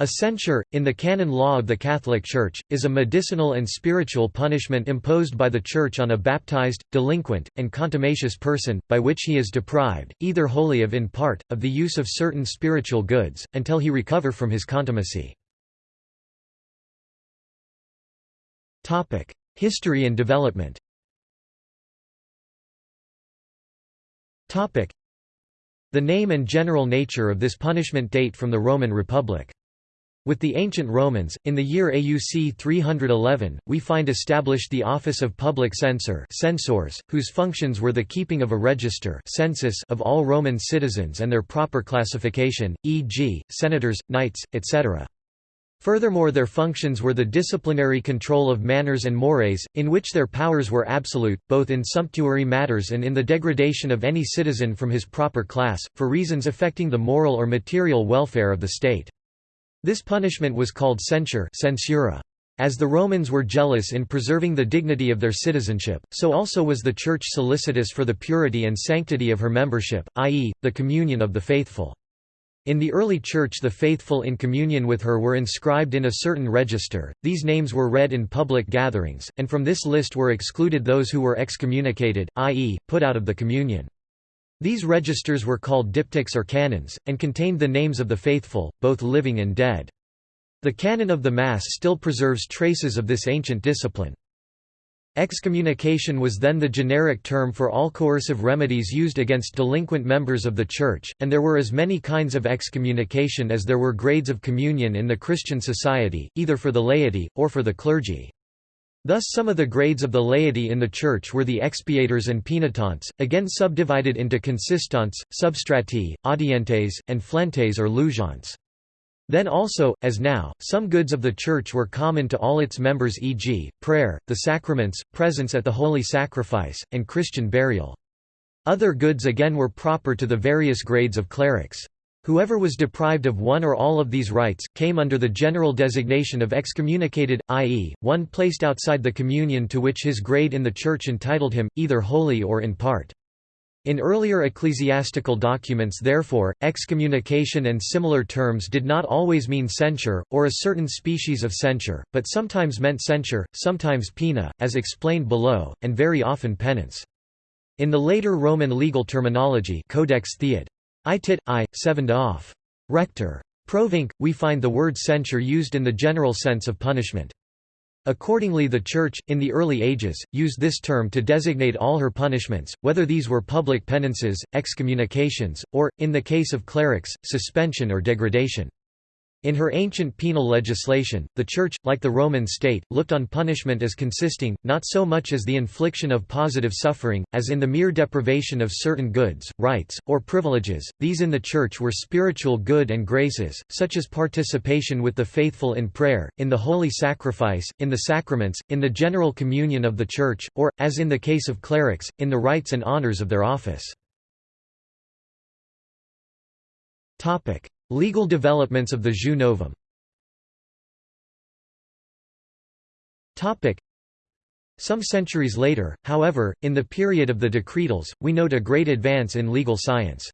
A censure, in the canon law of the Catholic Church, is a medicinal and spiritual punishment imposed by the Church on a baptized, delinquent, and contumacious person, by which he is deprived, either wholly or in part, of the use of certain spiritual goods, until he recover from his contumacy. History and development The name and general nature of this punishment date from the Roman Republic. With the ancient Romans, in the year AUC 311, we find established the office of public censor censors, whose functions were the keeping of a register census of all Roman citizens and their proper classification, e.g., senators, knights, etc. Furthermore their functions were the disciplinary control of manners and mores, in which their powers were absolute, both in sumptuary matters and in the degradation of any citizen from his proper class, for reasons affecting the moral or material welfare of the state. This punishment was called censure censura. As the Romans were jealous in preserving the dignity of their citizenship, so also was the Church solicitous for the purity and sanctity of her membership, i.e., the communion of the faithful. In the early Church the faithful in communion with her were inscribed in a certain register, these names were read in public gatherings, and from this list were excluded those who were excommunicated, i.e., put out of the communion. These registers were called diptychs or canons, and contained the names of the faithful, both living and dead. The canon of the Mass still preserves traces of this ancient discipline. Excommunication was then the generic term for all coercive remedies used against delinquent members of the Church, and there were as many kinds of excommunication as there were grades of communion in the Christian society, either for the laity, or for the clergy. Thus some of the grades of the laity in the Church were the expiators and penitents, again subdivided into consistentes, substrati, audientes, and flentes or lugentes. Then also, as now, some goods of the Church were common to all its members e.g., prayer, the sacraments, presence at the holy sacrifice, and Christian burial. Other goods again were proper to the various grades of clerics. Whoever was deprived of one or all of these rights, came under the general designation of excommunicated, i.e., one placed outside the communion to which his grade in the Church entitled him, either wholly or in part. In earlier ecclesiastical documents therefore, excommunication and similar terms did not always mean censure, or a certain species of censure, but sometimes meant censure, sometimes pena, as explained below, and very often penance. In the later Roman legal terminology Codex Theod. I tit, I, sevened off. Rector. Provinc, we find the word censure used in the general sense of punishment. Accordingly the Church, in the early ages, used this term to designate all her punishments, whether these were public penances, excommunications, or, in the case of clerics, suspension or degradation. In her ancient penal legislation, the Church, like the Roman state, looked on punishment as consisting, not so much as the infliction of positive suffering, as in the mere deprivation of certain goods, rights, or privileges. These in the Church were spiritual good and graces, such as participation with the faithful in prayer, in the holy sacrifice, in the sacraments, in the general communion of the Church, or, as in the case of clerics, in the rights and honors of their office. Legal developments of the Jus Novum Some centuries later, however, in the period of the decretals, we note a great advance in legal science.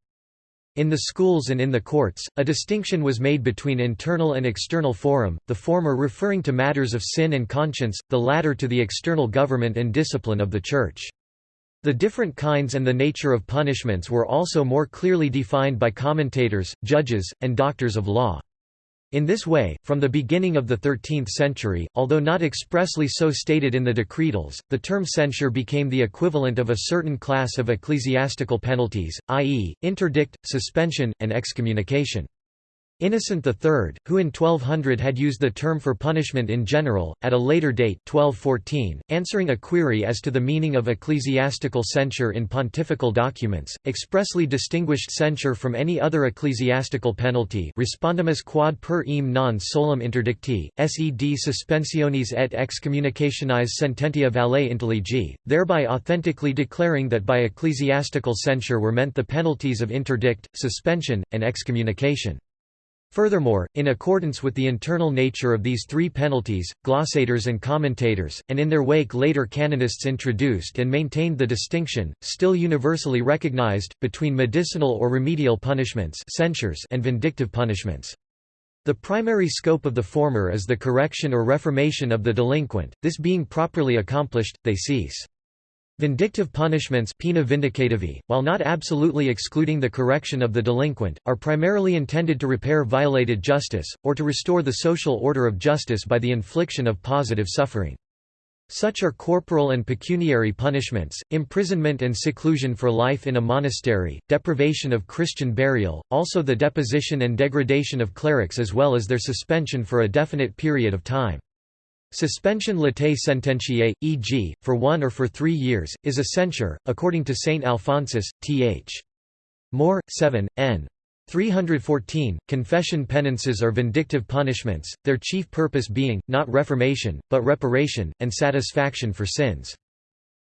In the schools and in the courts, a distinction was made between internal and external forum, the former referring to matters of sin and conscience, the latter to the external government and discipline of the Church. The different kinds and the nature of punishments were also more clearly defined by commentators, judges, and doctors of law. In this way, from the beginning of the 13th century, although not expressly so stated in the decretals, the term censure became the equivalent of a certain class of ecclesiastical penalties, i.e., interdict, suspension, and excommunication. Innocent III, who in 1200 had used the term for punishment in general, at a later date 1214, answering a query as to the meaning of ecclesiastical censure in pontifical documents, expressly distinguished censure from any other ecclesiastical penalty respondimus quod per eam non solum interdicti, sed suspensionis et excommunicationis sententia valet intelligi, thereby authentically declaring that by ecclesiastical censure were meant the penalties of interdict, suspension, and excommunication. Furthermore, in accordance with the internal nature of these three penalties, glossators and commentators, and in their wake later canonists introduced and maintained the distinction, still universally recognized, between medicinal or remedial punishments censures and vindictive punishments. The primary scope of the former is the correction or reformation of the delinquent, this being properly accomplished, they cease. Vindictive punishments pena vindicativi, while not absolutely excluding the correction of the delinquent, are primarily intended to repair violated justice, or to restore the social order of justice by the infliction of positive suffering. Such are corporal and pecuniary punishments, imprisonment and seclusion for life in a monastery, deprivation of Christian burial, also the deposition and degradation of clerics as well as their suspension for a definite period of time. Suspension latae sententiae, e.g., for one or for three years, is a censure, according to Saint Alphonsus, th. More, 7, n. 314. Confession penances are vindictive punishments, their chief purpose being, not reformation, but reparation, and satisfaction for sins.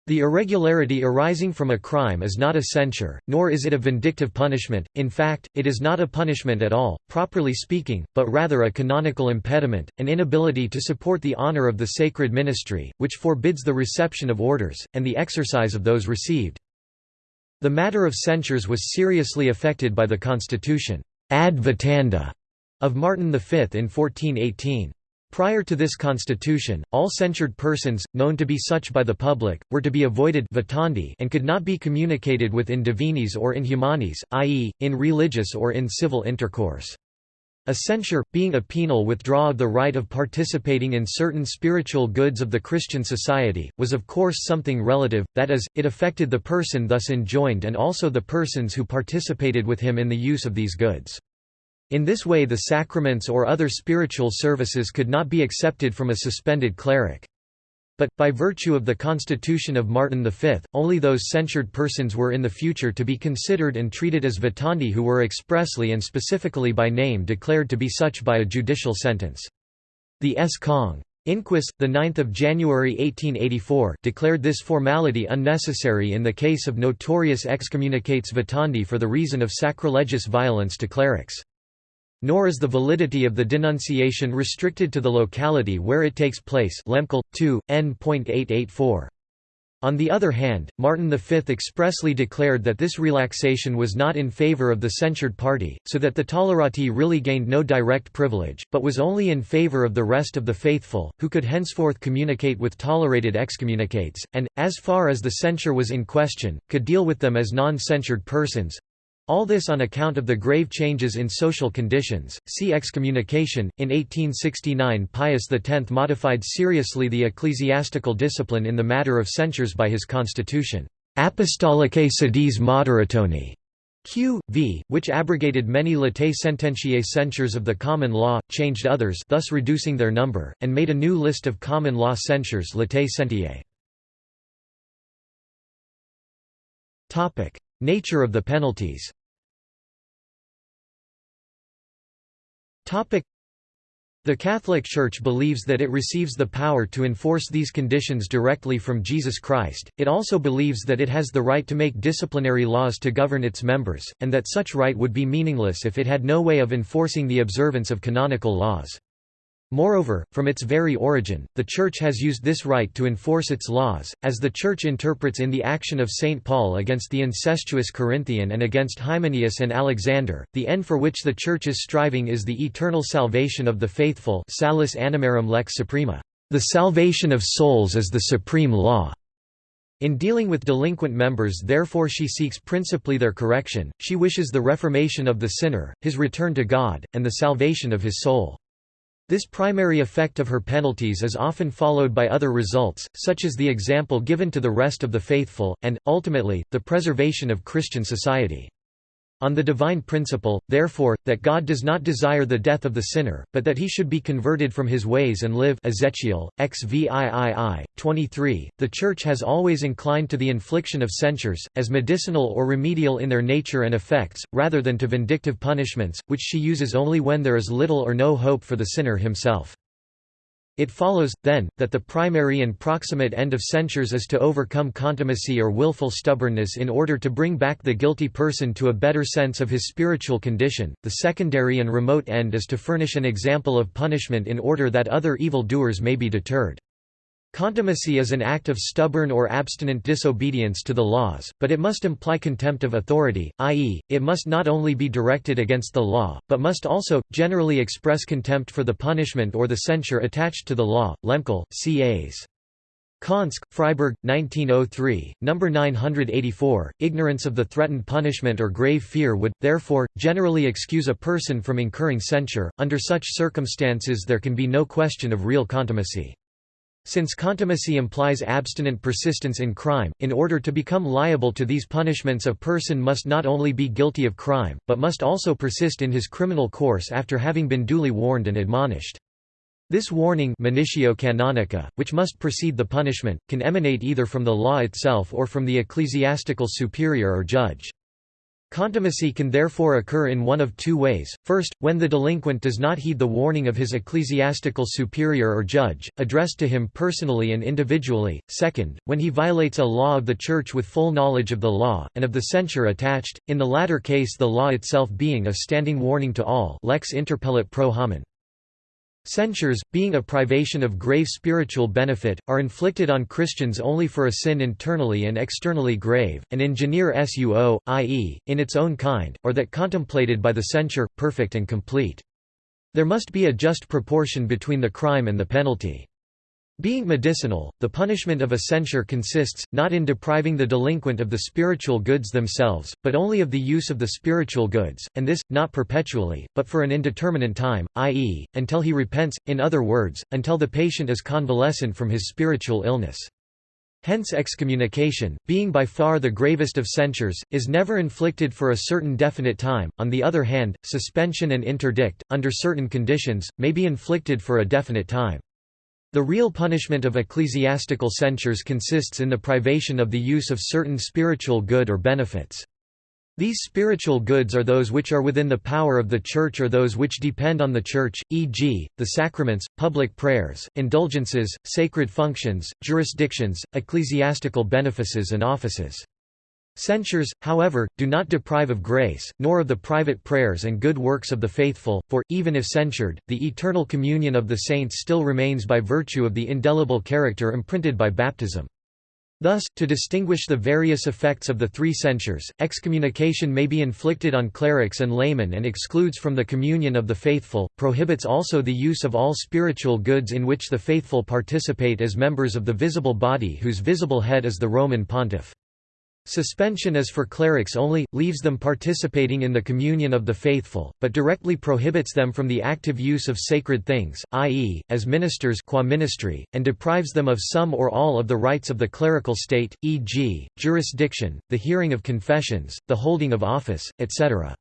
The irregularity arising from a crime is not a censure, nor is it a vindictive punishment, in fact, it is not a punishment at all, properly speaking, but rather a canonical impediment, an inability to support the honor of the sacred ministry, which forbids the reception of orders, and the exercise of those received. The matter of censures was seriously affected by the constitution ad vitanda of Martin V in 1418. Prior to this constitution, all censured persons, known to be such by the public, were to be avoided and could not be communicated with in divinis or in humanis, i.e., in religious or in civil intercourse. A censure, being a penal withdrawal of the right of participating in certain spiritual goods of the Christian society, was of course something relative, that is, it affected the person thus enjoined and also the persons who participated with him in the use of these goods. In this way the sacraments or other spiritual services could not be accepted from a suspended cleric. But, by virtue of the constitution of Martin V, only those censured persons were in the future to be considered and treated as vitandi who were expressly and specifically by name declared to be such by a judicial sentence. The S. Cong. Inquis, 9 January 1884 declared this formality unnecessary in the case of notorious excommunicates vitandi for the reason of sacrilegious violence to clerics. Nor is the validity of the denunciation restricted to the locality where it takes place Lehmkuhl, 2, n.884. On the other hand, Martin V expressly declared that this relaxation was not in favor of the censured party, so that the tolerati really gained no direct privilege, but was only in favor of the rest of the faithful, who could henceforth communicate with tolerated excommunicates, and, as far as the censure was in question, could deal with them as non-censured persons, all this on account of the grave changes in social conditions. See excommunication. In 1869, Pius X modified seriously the ecclesiastical discipline in the matter of censures by his constitution, Apostolicae Sedis Moderationi. Q. V., which abrogated many latae sententiae censures of the common law, changed others thus reducing their number, and made a new list of common law censures latae sentiae. Nature of the penalties The Catholic Church believes that it receives the power to enforce these conditions directly from Jesus Christ, it also believes that it has the right to make disciplinary laws to govern its members, and that such right would be meaningless if it had no way of enforcing the observance of canonical laws. Moreover, from its very origin, the Church has used this right to enforce its laws, as the Church interprets in the action of St. Paul against the incestuous Corinthian and against Hymenaeus and Alexander. The end for which the Church is striving is the eternal salvation of the faithful salus animarum lex suprema. The salvation of souls is the supreme law. In dealing with delinquent members therefore she seeks principally their correction, she wishes the reformation of the sinner, his return to God, and the salvation of his soul. This primary effect of her penalties is often followed by other results, such as the example given to the rest of the faithful, and, ultimately, the preservation of Christian society on the divine principle, therefore, that God does not desire the death of the sinner, but that he should be converted from his ways and live Ezekiel, XVII, 23. The Church has always inclined to the infliction of censures, as medicinal or remedial in their nature and effects, rather than to vindictive punishments, which she uses only when there is little or no hope for the sinner himself. It follows, then, that the primary and proximate end of censures is to overcome contumacy or willful stubbornness in order to bring back the guilty person to a better sense of his spiritual condition, the secondary and remote end is to furnish an example of punishment in order that other evil doers may be deterred. Contumacy is an act of stubborn or abstinent disobedience to the laws, but it must imply contempt of authority, i.e., it must not only be directed against the law, but must also, generally express contempt for the punishment or the censure attached to the law. Lehmkuhl, C.A.s. Konsk, Freiburg, 1903, No. 984. Ignorance of the threatened punishment or grave fear would, therefore, generally excuse a person from incurring censure. Under such circumstances, there can be no question of real contumacy. Since contumacy implies abstinent persistence in crime, in order to become liable to these punishments a person must not only be guilty of crime, but must also persist in his criminal course after having been duly warned and admonished. This warning canonica, which must precede the punishment, can emanate either from the law itself or from the ecclesiastical superior or judge. Contumacy can therefore occur in one of two ways, first, when the delinquent does not heed the warning of his ecclesiastical superior or judge, addressed to him personally and individually, second, when he violates a law of the Church with full knowledge of the law, and of the censure attached, in the latter case the law itself being a standing warning to all lex interpellat pro hominem. Censures, being a privation of grave spiritual benefit, are inflicted on Christians only for a sin internally and externally grave, and in genere suo, i.e., in its own kind, or that contemplated by the censure, perfect and complete. There must be a just proportion between the crime and the penalty. Being medicinal, the punishment of a censure consists, not in depriving the delinquent of the spiritual goods themselves, but only of the use of the spiritual goods, and this, not perpetually, but for an indeterminate time, i.e., until he repents, in other words, until the patient is convalescent from his spiritual illness. Hence excommunication, being by far the gravest of censures, is never inflicted for a certain definite time. On the other hand, suspension and interdict, under certain conditions, may be inflicted for a definite time. The real punishment of ecclesiastical censures consists in the privation of the use of certain spiritual good or benefits. These spiritual goods are those which are within the power of the Church or those which depend on the Church, e.g., the sacraments, public prayers, indulgences, sacred functions, jurisdictions, ecclesiastical benefices and offices. Censures, however, do not deprive of grace, nor of the private prayers and good works of the faithful, for, even if censured, the eternal communion of the saints still remains by virtue of the indelible character imprinted by baptism. Thus, to distinguish the various effects of the three censures, excommunication may be inflicted on clerics and laymen and excludes from the communion of the faithful, prohibits also the use of all spiritual goods in which the faithful participate as members of the visible body whose visible head is the Roman pontiff. Suspension is for clerics only, leaves them participating in the communion of the faithful, but directly prohibits them from the active use of sacred things, i.e., as ministers qua ministry, and deprives them of some or all of the rights of the clerical state, e.g., jurisdiction, the hearing of confessions, the holding of office, etc.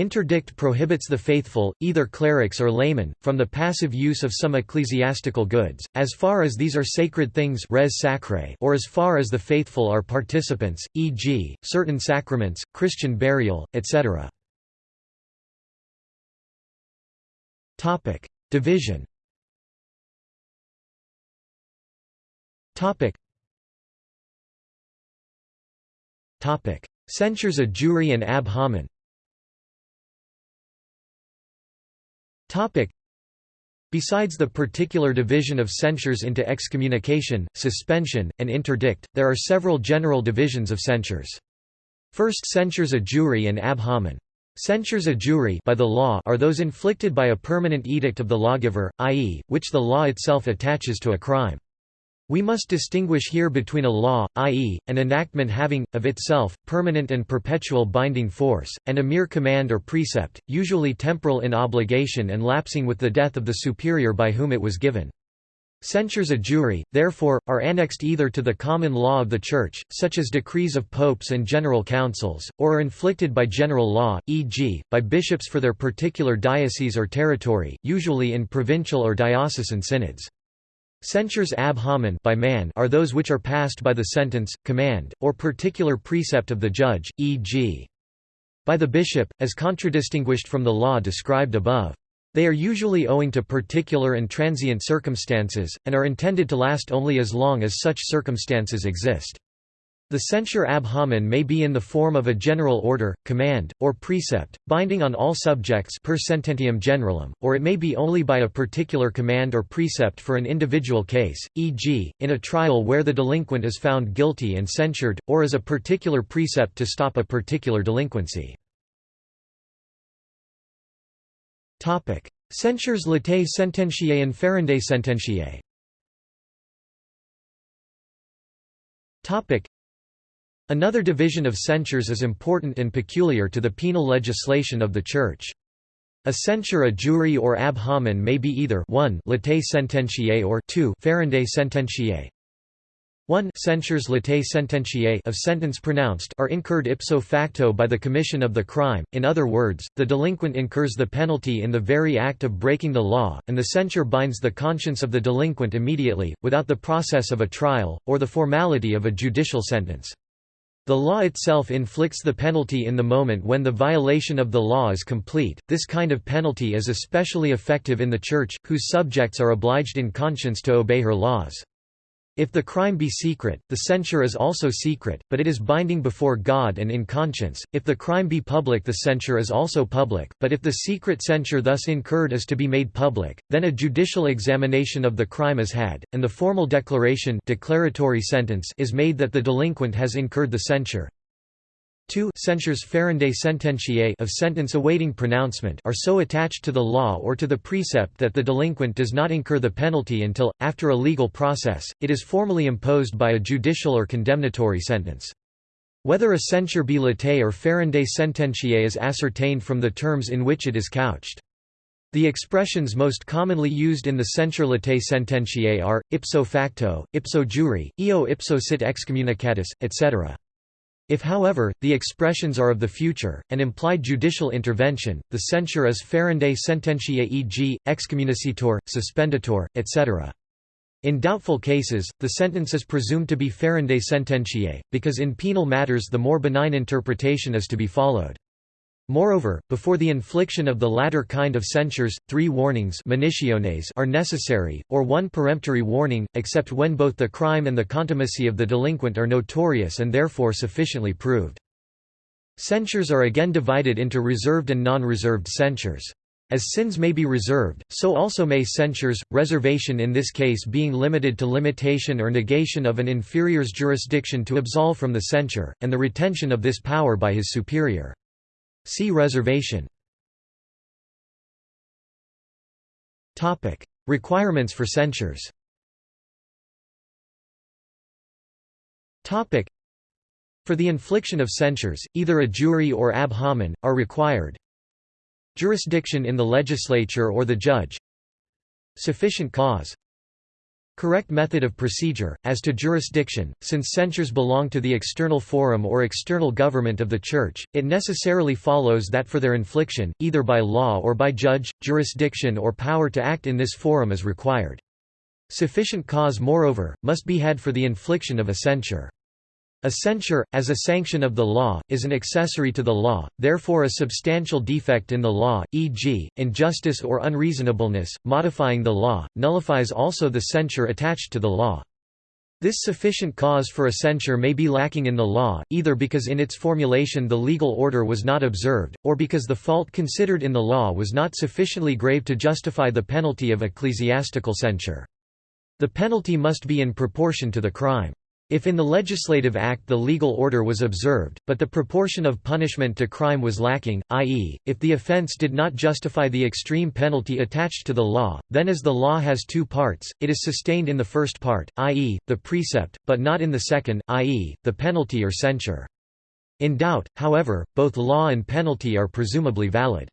Interdict prohibits the faithful, either clerics or laymen, from the passive use of some ecclesiastical goods, as far as these are sacred things res sacrae or as far as the faithful are participants, e.g., certain sacraments, Christian burial, etc. Division. Censures a jure and ab hominem Besides the particular division of censures into excommunication, suspension, and interdict, there are several general divisions of censures. First censures a jure and ab hominem. Censures a jure by the law are those inflicted by a permanent edict of the lawgiver, i.e., which the law itself attaches to a crime. We must distinguish here between a law, i.e., an enactment having, of itself, permanent and perpetual binding force, and a mere command or precept, usually temporal in obligation and lapsing with the death of the superior by whom it was given. Censures a jure, therefore, are annexed either to the common law of the Church, such as decrees of popes and general councils, or are inflicted by general law, e.g., by bishops for their particular diocese or territory, usually in provincial or diocesan synods. Censures ab hominem by man are those which are passed by the sentence, command, or particular precept of the judge, e.g. by the bishop, as contradistinguished from the law described above. They are usually owing to particular and transient circumstances, and are intended to last only as long as such circumstances exist. The censure ab hominem may be in the form of a general order, command, or precept, binding on all subjects per sententiam generalem, or it may be only by a particular command or precept for an individual case, e.g., in a trial where the delinquent is found guilty and censured, or as a particular precept to stop a particular delinquency. Censures latae sententiae and ferendae sententiae Another division of censures is important and peculiar to the penal legislation of the Church. A censure a jure or ab hominem may be either 1 latae sententiae or 2 ferendae sententiae. 1 censures latae sententiae of sentence pronounced are incurred ipso facto by the commission of the crime, in other words, the delinquent incurs the penalty in the very act of breaking the law, and the censure binds the conscience of the delinquent immediately, without the process of a trial, or the formality of a judicial sentence. The law itself inflicts the penalty in the moment when the violation of the law is complete. This kind of penalty is especially effective in the Church, whose subjects are obliged in conscience to obey her laws. If the crime be secret, the censure is also secret, but it is binding before God and in conscience. If the crime be public, the censure is also public, but if the secret censure thus incurred is to be made public, then a judicial examination of the crime is had, and the formal declaration declaratory sentence is made that the delinquent has incurred the censure. 2 censures ferendae sententiae of sentence awaiting pronouncement are so attached to the law or to the precept that the delinquent does not incur the penalty until, after a legal process, it is formally imposed by a judicial or condemnatory sentence. Whether a censure be latae or ferendae sententiae is ascertained from the terms in which it is couched. The expressions most commonly used in the censure latae sententiae are, ipso facto, ipso jure, eo ipso sit excommunicatus, etc. If however, the expressions are of the future, and imply judicial intervention, the censure is ferendae sententiae e.g., excommunicetur, suspendatur, etc. In doubtful cases, the sentence is presumed to be ferendae sententiae, because in penal matters the more benign interpretation is to be followed. Moreover, before the infliction of the latter kind of censures, three warnings are necessary, or one peremptory warning, except when both the crime and the contumacy of the delinquent are notorious and therefore sufficiently proved. Censures are again divided into reserved and non-reserved censures. As sins may be reserved, so also may censures, reservation in this case being limited to limitation or negation of an inferior's jurisdiction to absolve from the censure, and the retention of this power by his superior. See reservation. Topic: Requirements for censures. Topic: For the infliction of censures, either a jure or ab hominem are required. Jurisdiction in the legislature or the judge. Sufficient cause. Correct method of procedure, as to jurisdiction, since censures belong to the external forum or external government of the Church, it necessarily follows that for their infliction, either by law or by judge, jurisdiction or power to act in this forum is required. Sufficient cause moreover, must be had for the infliction of a censure. A censure, as a sanction of the law, is an accessory to the law, therefore a substantial defect in the law, e.g., injustice or unreasonableness, modifying the law, nullifies also the censure attached to the law. This sufficient cause for a censure may be lacking in the law, either because in its formulation the legal order was not observed, or because the fault considered in the law was not sufficiently grave to justify the penalty of ecclesiastical censure. The penalty must be in proportion to the crime. If in the legislative act the legal order was observed, but the proportion of punishment to crime was lacking, i.e., if the offense did not justify the extreme penalty attached to the law, then as the law has two parts, it is sustained in the first part, i.e., the precept, but not in the second, i.e., the penalty or censure. In doubt, however, both law and penalty are presumably valid.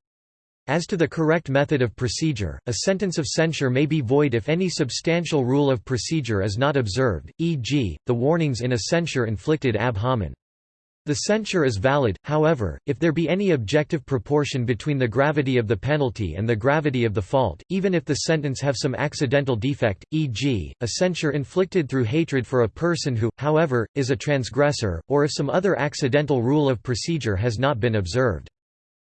As to the correct method of procedure, a sentence of censure may be void if any substantial rule of procedure is not observed, e.g., the warnings in a censure inflicted ab hominem. The censure is valid, however, if there be any objective proportion between the gravity of the penalty and the gravity of the fault, even if the sentence have some accidental defect, e.g., a censure inflicted through hatred for a person who, however, is a transgressor, or if some other accidental rule of procedure has not been observed.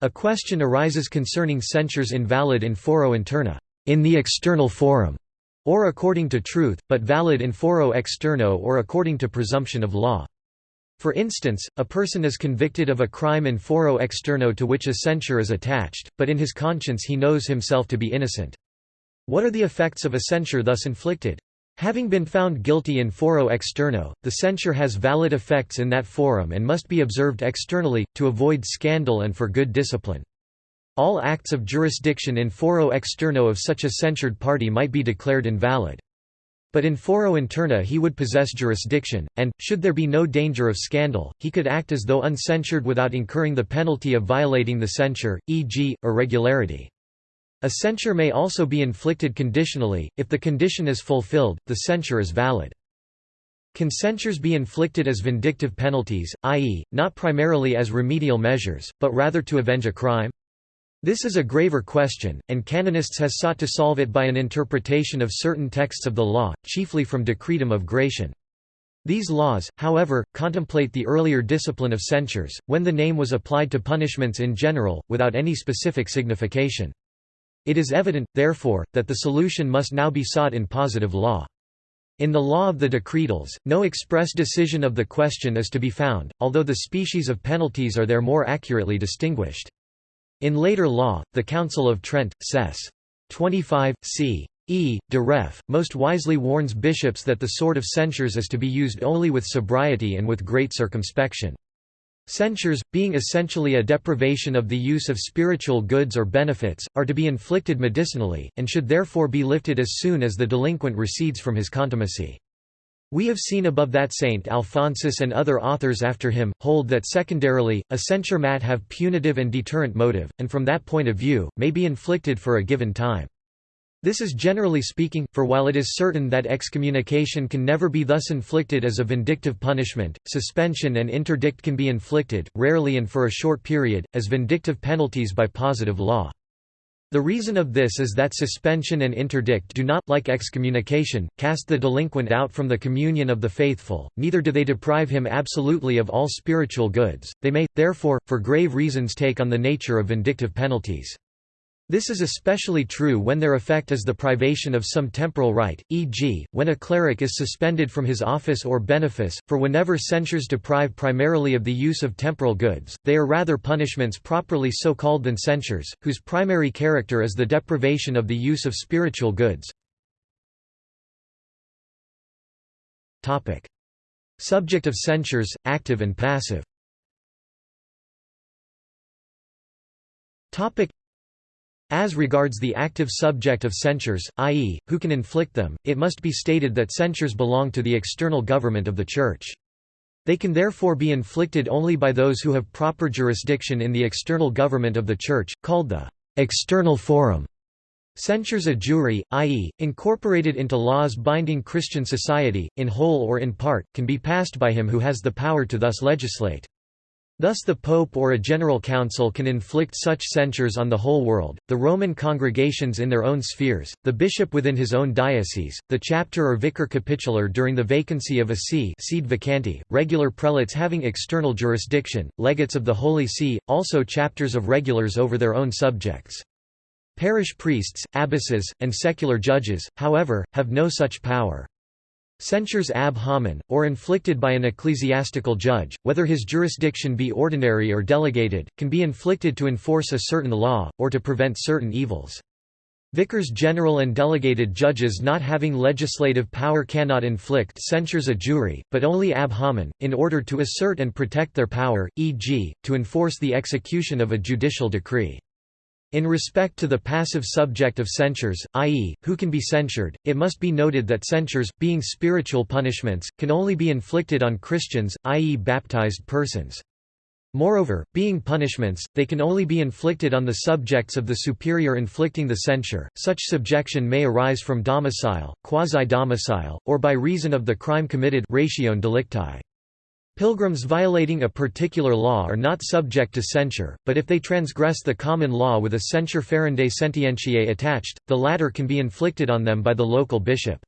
A question arises concerning censures invalid in foro interno in the external forum, or according to truth, but valid in foro externo or according to presumption of law. For instance, a person is convicted of a crime in foro externo to which a censure is attached, but in his conscience he knows himself to be innocent. What are the effects of a censure thus inflicted? Having been found guilty in foro externo, the censure has valid effects in that forum and must be observed externally, to avoid scandal and for good discipline. All acts of jurisdiction in foro externo of such a censured party might be declared invalid. But in foro interno he would possess jurisdiction, and, should there be no danger of scandal, he could act as though uncensured without incurring the penalty of violating the censure, e.g., irregularity. A censure may also be inflicted conditionally, if the condition is fulfilled, the censure is valid. Can censures be inflicted as vindictive penalties, i.e., not primarily as remedial measures, but rather to avenge a crime? This is a graver question, and canonists has sought to solve it by an interpretation of certain texts of the law, chiefly from Decretum of Gratian. These laws, however, contemplate the earlier discipline of censures, when the name was applied to punishments in general, without any specific signification. It is evident, therefore, that the solution must now be sought in positive law. In the law of the decretals, no express decision of the question is to be found, although the species of penalties are there more accurately distinguished. In later law, the Council of Trent, Sess. 25, c. E. de Ref. most wisely warns bishops that the sword of censures is to be used only with sobriety and with great circumspection. Censures, being essentially a deprivation of the use of spiritual goods or benefits, are to be inflicted medicinally, and should therefore be lifted as soon as the delinquent recedes from his contumacy. We have seen above that Saint Alphonsus and other authors after him, hold that secondarily, a censure mat have punitive and deterrent motive, and from that point of view, may be inflicted for a given time. This is generally speaking, for while it is certain that excommunication can never be thus inflicted as a vindictive punishment, suspension and interdict can be inflicted, rarely and for a short period, as vindictive penalties by positive law. The reason of this is that suspension and interdict do not, like excommunication, cast the delinquent out from the communion of the faithful, neither do they deprive him absolutely of all spiritual goods, they may, therefore, for grave reasons take on the nature of vindictive penalties. This is especially true when their effect is the privation of some temporal right, e.g., when a cleric is suspended from his office or benefice, for whenever censures deprive primarily of the use of temporal goods, they are rather punishments properly so called than censures, whose primary character is the deprivation of the use of spiritual goods. Topic, Subject of censures, active and passive as regards the active subject of censures, i.e., who can inflict them, it must be stated that censures belong to the external government of the Church. They can therefore be inflicted only by those who have proper jurisdiction in the external government of the Church, called the external forum. Censures a jure, i.e., incorporated into laws binding Christian society, in whole or in part, can be passed by him who has the power to thus legislate. Thus the Pope or a General Council can inflict such censures on the whole world, the Roman congregations in their own spheres, the bishop within his own diocese, the chapter or vicar capitular during the vacancy of a see sede vacante, regular prelates having external jurisdiction, legates of the Holy See, also chapters of regulars over their own subjects. Parish priests, abbesses, and secular judges, however, have no such power. Censures ab hominem, or inflicted by an ecclesiastical judge, whether his jurisdiction be ordinary or delegated, can be inflicted to enforce a certain law, or to prevent certain evils. Vicars general and delegated judges not having legislative power cannot inflict censures a jure, but only ab hominem, in order to assert and protect their power, e.g., to enforce the execution of a judicial decree. In respect to the passive subject of censures, i.e., who can be censured, it must be noted that censures, being spiritual punishments, can only be inflicted on Christians, i.e. baptized persons. Moreover, being punishments, they can only be inflicted on the subjects of the superior inflicting the censure. Such subjection may arise from domicile, quasi-domicile, or by reason of the crime committed ratione delicti. Pilgrims violating a particular law are not subject to censure, but if they transgress the common law with a censure ferendae sententiae attached, the latter can be inflicted on them by the local bishop.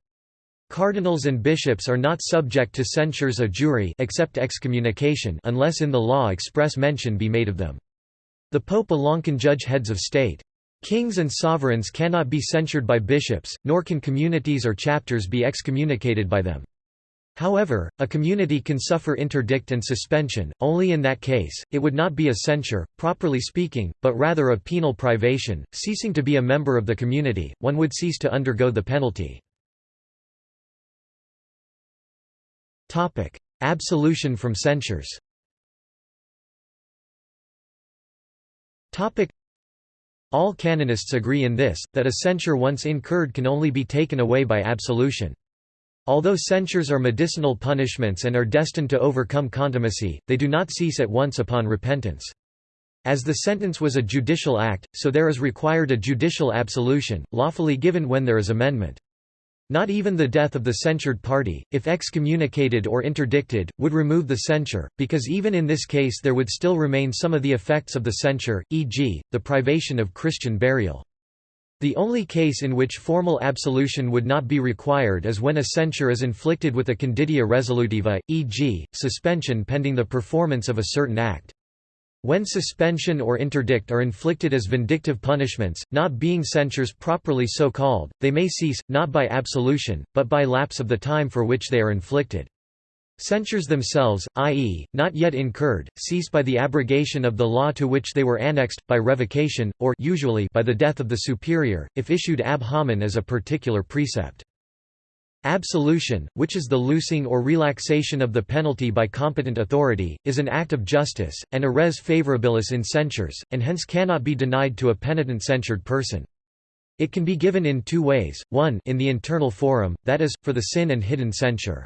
Cardinals and bishops are not subject to censures a jure except excommunication unless in the law express mention be made of them. The pope alone can judge heads of state. Kings and sovereigns cannot be censured by bishops, nor can communities or chapters be excommunicated by them. However, a community can suffer interdict and suspension, only in that case, it would not be a censure, properly speaking, but rather a penal privation. Ceasing to be a member of the community, one would cease to undergo the penalty. Absolution from censures All canonists agree in this, that a censure once incurred can only be taken away by absolution. Although censures are medicinal punishments and are destined to overcome contumacy, they do not cease at once upon repentance. As the sentence was a judicial act, so there is required a judicial absolution, lawfully given when there is amendment. Not even the death of the censured party, if excommunicated or interdicted, would remove the censure, because even in this case there would still remain some of the effects of the censure, e.g., the privation of Christian burial. The only case in which formal absolution would not be required is when a censure is inflicted with a conditio resolutiva, e.g., suspension pending the performance of a certain act. When suspension or interdict are inflicted as vindictive punishments, not being censures properly so called, they may cease, not by absolution, but by lapse of the time for which they are inflicted. Censures themselves, i.e., not yet incurred, cease by the abrogation of the law to which they were annexed, by revocation, or usually by the death of the superior, if issued ab hominem as a particular precept. Absolution, which is the loosing or relaxation of the penalty by competent authority, is an act of justice, and a res favorabilis in censures, and hence cannot be denied to a penitent censured person. It can be given in two ways, one in the internal forum, that is, for the sin and hidden censure.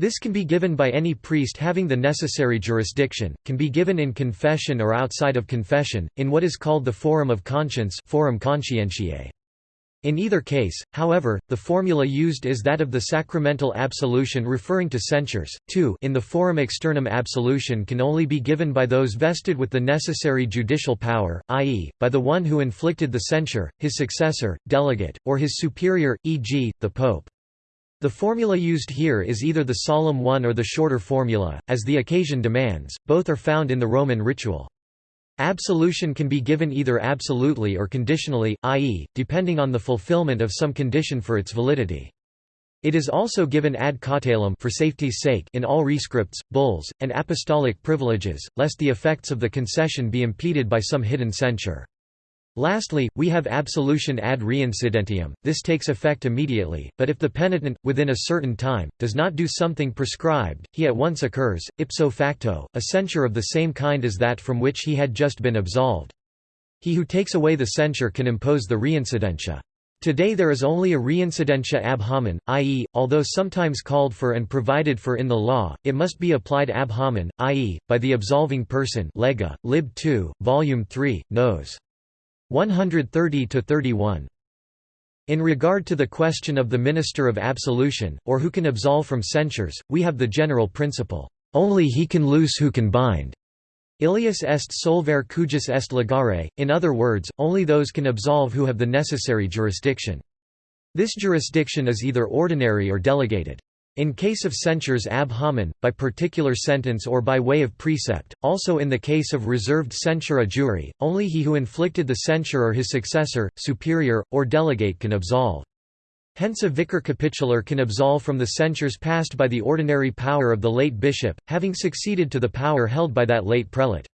This can be given by any priest having the necessary jurisdiction, can be given in confession or outside of confession, in what is called the forum of conscience forum conscientiae. In either case, however, the formula used is that of the sacramental absolution referring to censures. 2 In the forum externum absolution can only be given by those vested with the necessary judicial power, i.e., by the one who inflicted the censure, his successor, delegate, or his superior, e.g., the pope. The formula used here is either the solemn one or the shorter formula, as the occasion demands, both are found in the Roman ritual. Absolution can be given either absolutely or conditionally, i.e., depending on the fulfillment of some condition for its validity. It is also given ad cautelum for safety's sake in all rescripts, bulls, and apostolic privileges, lest the effects of the concession be impeded by some hidden censure. Lastly, we have absolution ad reincidentium, this takes effect immediately, but if the penitent, within a certain time, does not do something prescribed, he at once occurs, ipso facto, a censure of the same kind as that from which he had just been absolved. He who takes away the censure can impose the reincidentia. Today there is only a reincidentia ab hominem, i.e., although sometimes called for and provided for in the law, it must be applied ab hominem, i.e., by the absolving person Lega, lib 2, volume 3, nos. 130 to 31. In regard to the question of the minister of absolution, or who can absolve from censures, we have the general principle, only he can loose who can bind. Illius est solvere cujus est ligare, in other words, only those can absolve who have the necessary jurisdiction. This jurisdiction is either ordinary or delegated. In case of censures ab hominem, by particular sentence or by way of precept, also in the case of reserved censura jury, only he who inflicted the censure or his successor, superior, or delegate can absolve. Hence a vicar capitular can absolve from the censures passed by the ordinary power of the late bishop, having succeeded to the power held by that late prelate.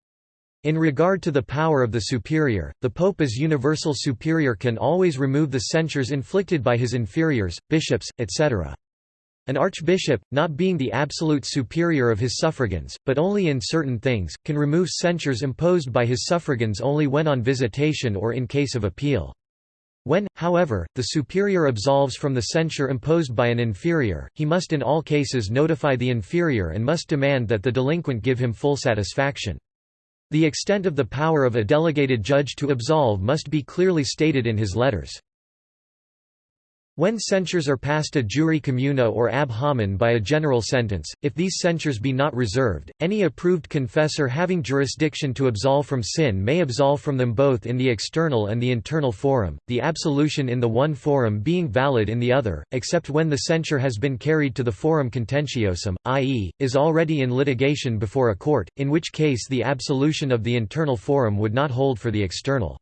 In regard to the power of the superior, the pope as universal superior can always remove the censures inflicted by his inferiors, bishops, etc. An archbishop, not being the absolute superior of his suffragans, but only in certain things, can remove censures imposed by his suffragans only when on visitation or in case of appeal. When, however, the superior absolves from the censure imposed by an inferior, he must in all cases notify the inferior and must demand that the delinquent give him full satisfaction. The extent of the power of a delegated judge to absolve must be clearly stated in his letters. When censures are passed a juri communa or ab hominem by a general sentence, if these censures be not reserved, any approved confessor having jurisdiction to absolve from sin may absolve from them both in the external and the internal forum, the absolution in the one forum being valid in the other, except when the censure has been carried to the forum contentiosum, i.e., is already in litigation before a court, in which case the absolution of the internal forum would not hold for the external.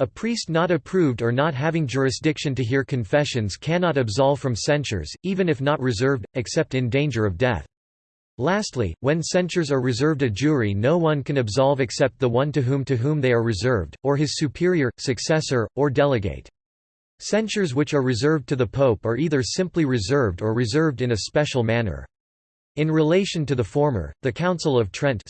A priest not approved or not having jurisdiction to hear confessions cannot absolve from censures, even if not reserved, except in danger of death. Lastly, when censures are reserved a jure no one can absolve except the one to whom to whom they are reserved, or his superior, successor, or delegate. Censures which are reserved to the Pope are either simply reserved or reserved in a special manner. In relation to the former, the Council of Trent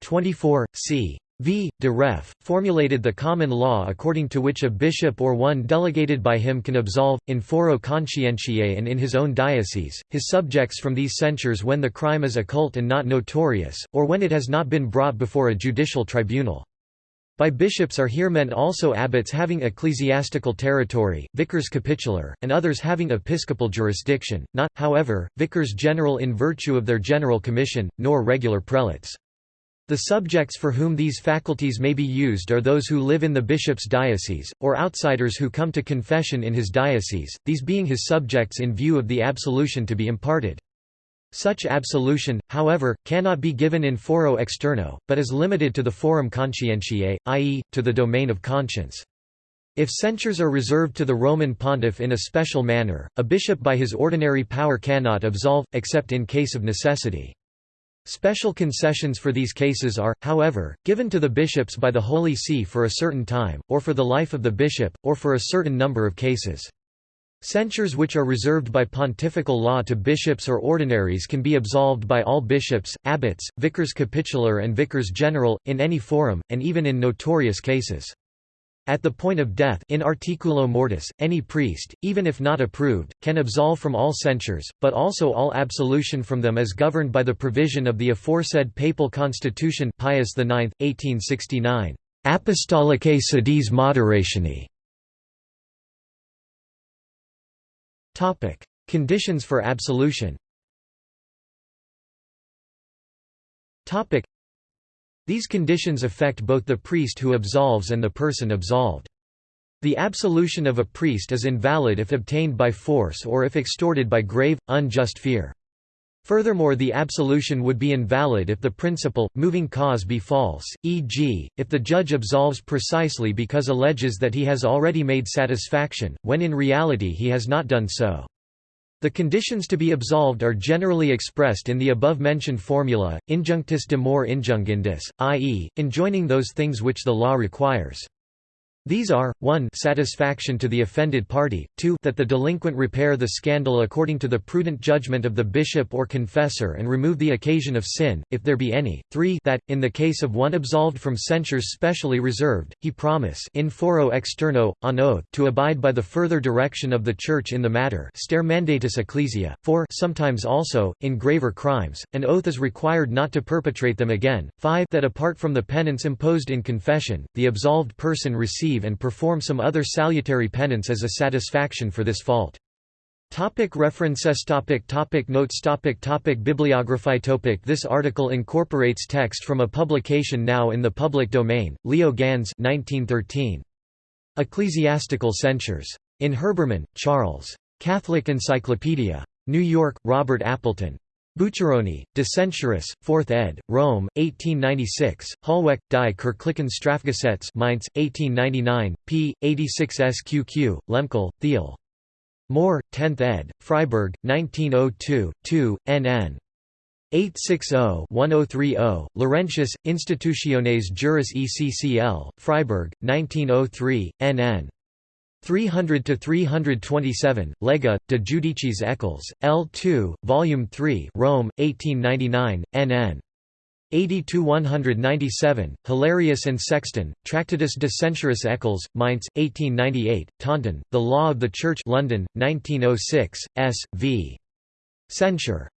24, c. V. de Ref. formulated the common law according to which a bishop or one delegated by him can absolve, in foro conscientiae and in his own diocese, his subjects from these censures when the crime is occult and not notorious, or when it has not been brought before a judicial tribunal. By bishops are here meant also abbots having ecclesiastical territory, vicars capitular, and others having episcopal jurisdiction, not, however, vicars general in virtue of their general commission, nor regular prelates. The subjects for whom these faculties may be used are those who live in the bishop's diocese, or outsiders who come to confession in his diocese, these being his subjects in view of the absolution to be imparted. Such absolution, however, cannot be given in foro externo, but is limited to the forum conscientiae, i.e., to the domain of conscience. If censures are reserved to the Roman pontiff in a special manner, a bishop by his ordinary power cannot absolve, except in case of necessity. Special concessions for these cases are, however, given to the bishops by the Holy See for a certain time, or for the life of the bishop, or for a certain number of cases. Censures which are reserved by pontifical law to bishops or ordinaries can be absolved by all bishops, abbots, vicars capitular and vicars general, in any forum, and even in notorious cases. At the point of death in articulo mortis, any priest, even if not approved, can absolve from all censures, but also all absolution from them is governed by the provision of the aforesaid papal constitution. Pius IX, 1869, Apostolicae sedis moderationi. Conditions for absolution these conditions affect both the priest who absolves and the person absolved. The absolution of a priest is invalid if obtained by force or if extorted by grave, unjust fear. Furthermore the absolution would be invalid if the principal, moving cause be false, e.g., if the judge absolves precisely because alleges that he has already made satisfaction, when in reality he has not done so. The conditions to be absolved are generally expressed in the above-mentioned formula, injunctis de more injungendis, i.e., enjoining those things which the law requires. These are, 1 satisfaction to the offended party, 2 that the delinquent repair the scandal according to the prudent judgment of the bishop or confessor and remove the occasion of sin, if there be any, 3 that, in the case of one absolved from censures specially reserved, he promise in foro externo, on oath to abide by the further direction of the Church in the matter stare mandatis Ecclesiae, 4 sometimes also, in graver crimes, an oath is required not to perpetrate them again, 5 that apart from the penance imposed in confession, the absolved person and perform some other salutary penance as a satisfaction for this fault. Topic references topic topic Notes topic topic Bibliography topic This article incorporates text from a publication now in the public domain, Leo Gans 1913. Ecclesiastical Censures. In Herbermann, Charles. Catholic Encyclopedia. New York, Robert Appleton. Bucceroni, De Censuris, 4th ed., Rome, 1896, Hollweck, die Kirchlichen Strafgesetz Mainz, 1899, p. 86 sqq, Lehmkuhl, Thiel. Moore, 10th ed., Freiburg, 1902, 2, nn. 860-1030, Laurentius, Institutiones Juris ECCL, Freiburg, 1903, nn. 300 to 327 Lega de Judicis Eccles L2 volume 3 Rome 1899 NN 80 to 197 Hilarius and Sexten Tractatus de Censuris Eccles Mainz 1898 Taunton The Law of the Church London 1906 S V. Censure